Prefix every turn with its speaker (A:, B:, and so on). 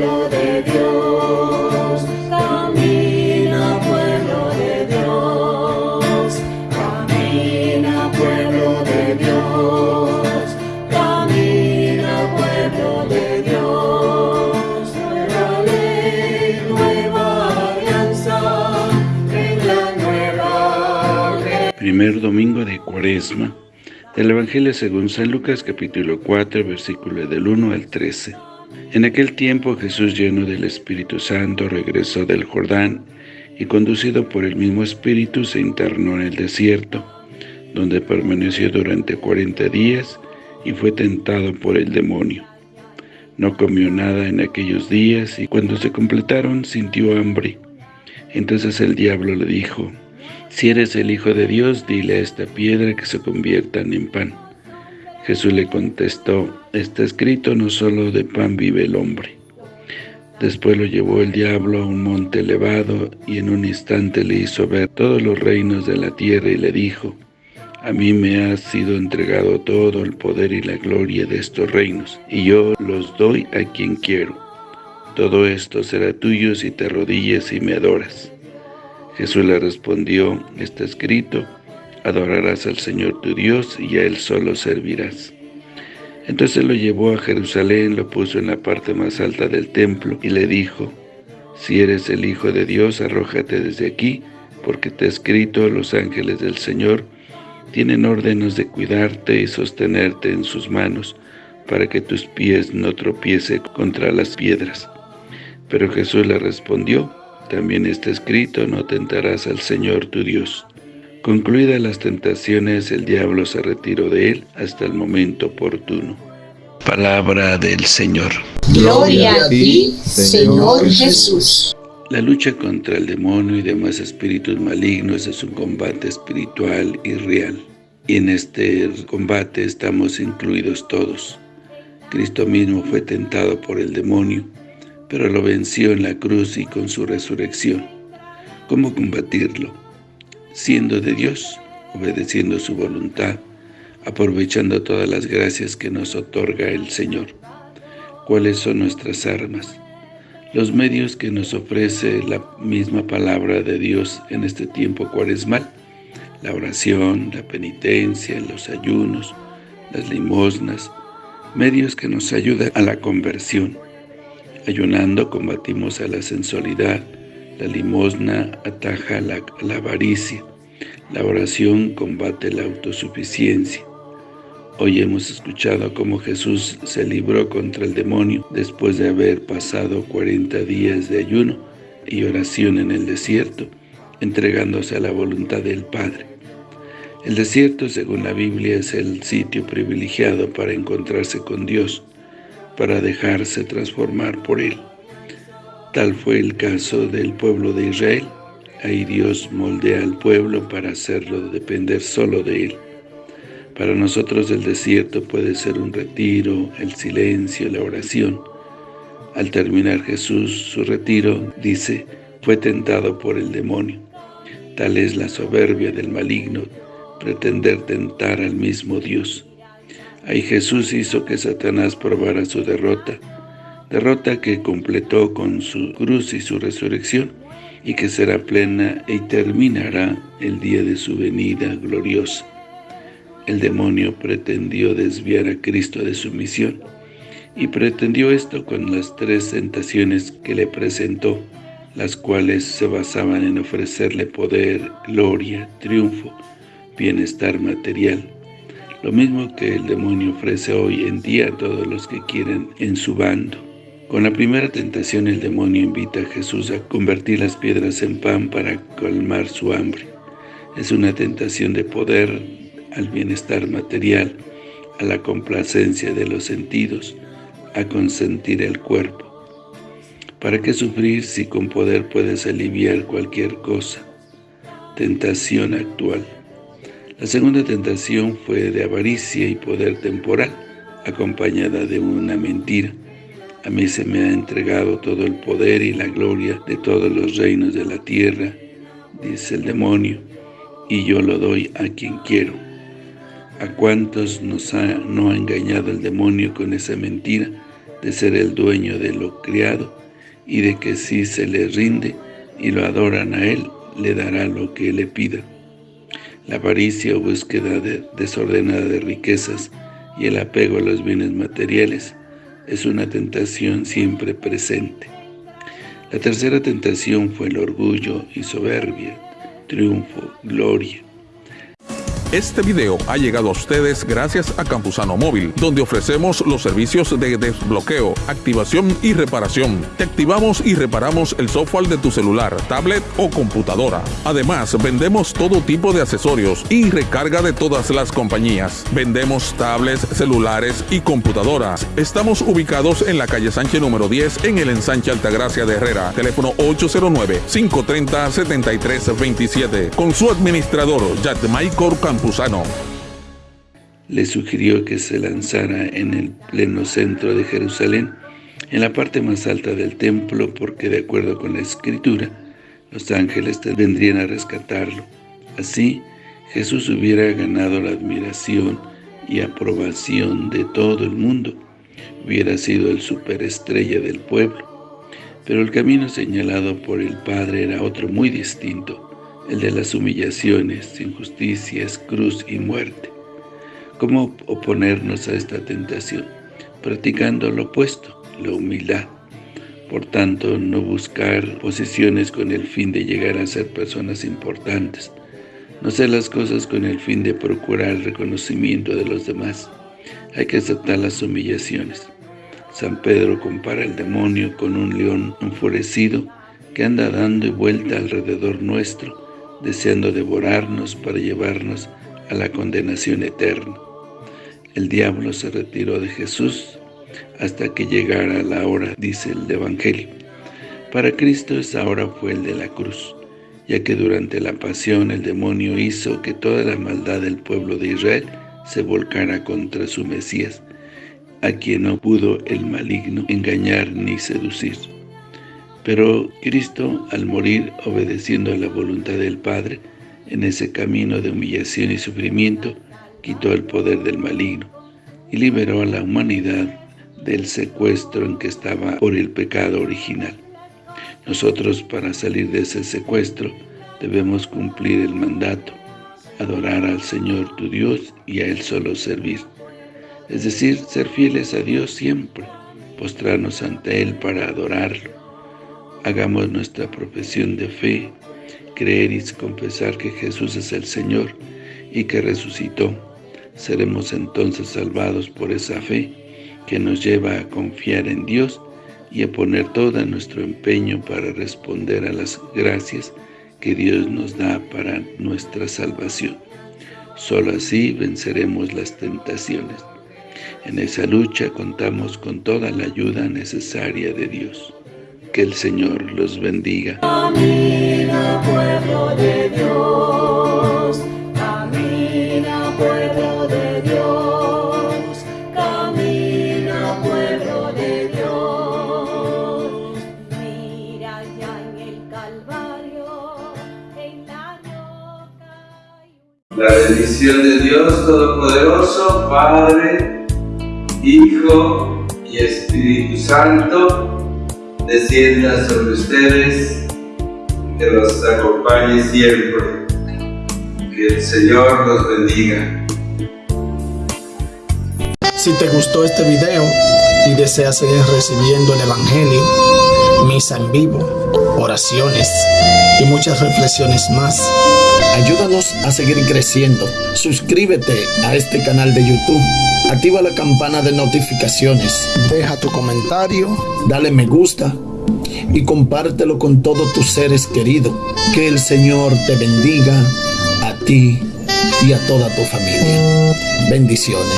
A: pueblo de Dios, camina pueblo de Dios, camina pueblo de Dios, camina pueblo de Dios, nueva ley, nueva alianza, en la nueva
B: Primer domingo de Cuaresma del Evangelio según San Lucas capítulo 4 versículo del 1 al 13. En aquel tiempo Jesús lleno del Espíritu Santo regresó del Jordán y conducido por el mismo Espíritu se internó en el desierto, donde permaneció durante cuarenta días y fue tentado por el demonio. No comió nada en aquellos días y cuando se completaron sintió hambre. Entonces el diablo le dijo, si eres el Hijo de Dios, dile a esta piedra que se convierta en pan. Jesús le contestó, está escrito, no solo de pan vive el hombre. Después lo llevó el diablo a un monte elevado y en un instante le hizo ver todos los reinos de la tierra y le dijo, a mí me ha sido entregado todo el poder y la gloria de estos reinos, y yo los doy a quien quiero. Todo esto será tuyo si te arrodillas y me adoras. Jesús le respondió, está escrito, adorarás al Señor tu Dios y a Él solo servirás. Entonces lo llevó a Jerusalén, lo puso en la parte más alta del templo y le dijo, si eres el Hijo de Dios, arrójate desde aquí, porque te ha escrito, los ángeles del Señor tienen órdenes de cuidarte y sostenerte en sus manos, para que tus pies no tropiece contra las piedras. Pero Jesús le respondió, también está escrito, no tentarás al Señor tu Dios. Concluidas las tentaciones, el diablo se retiró de él hasta el momento oportuno. Palabra del Señor.
C: Gloria a ti, Señor Jesús.
B: La lucha contra el demonio y demás espíritus malignos es un combate espiritual y real. Y en este combate estamos incluidos todos. Cristo mismo fue tentado por el demonio pero lo venció en la cruz y con su resurrección. ¿Cómo combatirlo? Siendo de Dios, obedeciendo su voluntad, aprovechando todas las gracias que nos otorga el Señor. ¿Cuáles son nuestras armas? Los medios que nos ofrece la misma palabra de Dios en este tiempo cuaresmal, la oración, la penitencia, los ayunos, las limosnas, medios que nos ayudan a la conversión, Ayunando combatimos a la sensualidad, la limosna ataja la, avaricia, la oración combate la autosuficiencia. Hoy hemos escuchado cómo Jesús se libró contra el demonio después de haber pasado 40 días de ayuno y oración en el desierto, entregándose a la voluntad del Padre. El desierto, según la Biblia, es el sitio privilegiado para encontrarse con Dios, para dejarse transformar por Él. Tal fue el caso del pueblo de Israel. Ahí Dios moldea al pueblo para hacerlo depender solo de Él. Para nosotros el desierto puede ser un retiro, el silencio, la oración. Al terminar Jesús su retiro, dice, fue tentado por el demonio. Tal es la soberbia del maligno, pretender tentar al mismo Dios. Ahí Jesús hizo que Satanás probara su derrota, derrota que completó con su cruz y su resurrección, y que será plena y terminará el día de su venida gloriosa. El demonio pretendió desviar a Cristo de su misión, y pretendió esto con las tres tentaciones que le presentó, las cuales se basaban en ofrecerle poder, gloria, triunfo, bienestar material, lo mismo que el demonio ofrece hoy en día a todos los que quieren en su bando. Con la primera tentación el demonio invita a Jesús a convertir las piedras en pan para calmar su hambre. Es una tentación de poder al bienestar material, a la complacencia de los sentidos, a consentir el cuerpo. ¿Para qué sufrir si con poder puedes aliviar cualquier cosa? Tentación actual. La segunda tentación fue de avaricia y poder temporal, acompañada de una mentira. A mí se me ha entregado todo el poder y la gloria de todos los reinos de la tierra, dice el demonio, y yo lo doy a quien quiero. ¿A cuántos nos ha, no ha engañado el demonio con esa mentira, de ser el dueño de lo criado y de que si se le rinde y lo adoran a él, le dará lo que le pida. La avaricia o búsqueda desordenada de riquezas y el apego a los bienes materiales es una tentación siempre presente. La tercera tentación fue el orgullo y soberbia, triunfo, gloria.
D: Este video ha llegado a ustedes gracias a Campusano Móvil, donde ofrecemos los servicios de desbloqueo, activación y reparación. Te activamos y reparamos el software de tu celular, tablet o computadora. Además, vendemos todo tipo de accesorios y recarga de todas las compañías. Vendemos tablets, celulares y computadoras. Estamos ubicados en la calle Sánchez número 10 en el ensanche Altagracia de Herrera. Teléfono 809-530-7327. Con su administrador, Michael
B: Le sugirió que se lanzara en el pleno centro de Jerusalén, en la parte más alta del templo, porque de acuerdo con la Escritura, los ángeles vendrían a rescatarlo. Así, Jesús hubiera ganado la admiración y aprobación de todo el mundo. Hubiera sido el superestrella del pueblo. Pero el camino señalado por el Padre era otro muy distinto el de las humillaciones, injusticias, cruz y muerte. ¿Cómo oponernos a esta tentación? Practicando lo opuesto, la humildad. Por tanto, no buscar posiciones con el fin de llegar a ser personas importantes. No hacer las cosas con el fin de procurar el reconocimiento de los demás. Hay que aceptar las humillaciones. San Pedro compara el demonio con un león enfurecido que anda dando vuelta alrededor nuestro, deseando devorarnos para llevarnos a la condenación eterna. El diablo se retiró de Jesús hasta que llegara la hora, dice el Evangelio. Para Cristo esa hora fue el de la cruz, ya que durante la pasión el demonio hizo que toda la maldad del pueblo de Israel se volcara contra su Mesías, a quien no pudo el maligno engañar ni seducir. Pero Cristo, al morir obedeciendo a la voluntad del Padre, en ese camino de humillación y sufrimiento, quitó el poder del maligno y liberó a la humanidad del secuestro en que estaba por el pecado original. Nosotros, para salir de ese secuestro, debemos cumplir el mandato, adorar al Señor tu Dios y a Él solo servir. Es decir, ser fieles a Dios siempre, postrarnos ante Él para adorarlo, Hagamos nuestra profesión de fe, creer y confesar que Jesús es el Señor y que resucitó. Seremos entonces salvados por esa fe que nos lleva a confiar en Dios y a poner todo nuestro empeño para responder a las gracias que Dios nos da para nuestra salvación. Solo así venceremos las tentaciones. En esa lucha contamos con toda la ayuda necesaria de Dios. Que el Señor los bendiga.
A: Camina pueblo de Dios, camina pueblo de Dios, camina pueblo de Dios. Mira ya en el Calvario, en la roca.
E: La bendición de Dios Todopoderoso, Padre, Hijo y Espíritu Santo, descienda sobre ustedes, que los acompañe siempre. Que el Señor los bendiga.
F: Si te gustó este video y deseas seguir recibiendo el Evangelio, misa en vivo, oraciones y muchas reflexiones más, ayúdanos a seguir creciendo. Suscríbete a este canal de YouTube Activa la campana de notificaciones. Deja tu comentario, dale me gusta y compártelo con todos tus seres queridos. Que el Señor te bendiga a ti y a toda tu familia. Bendiciones.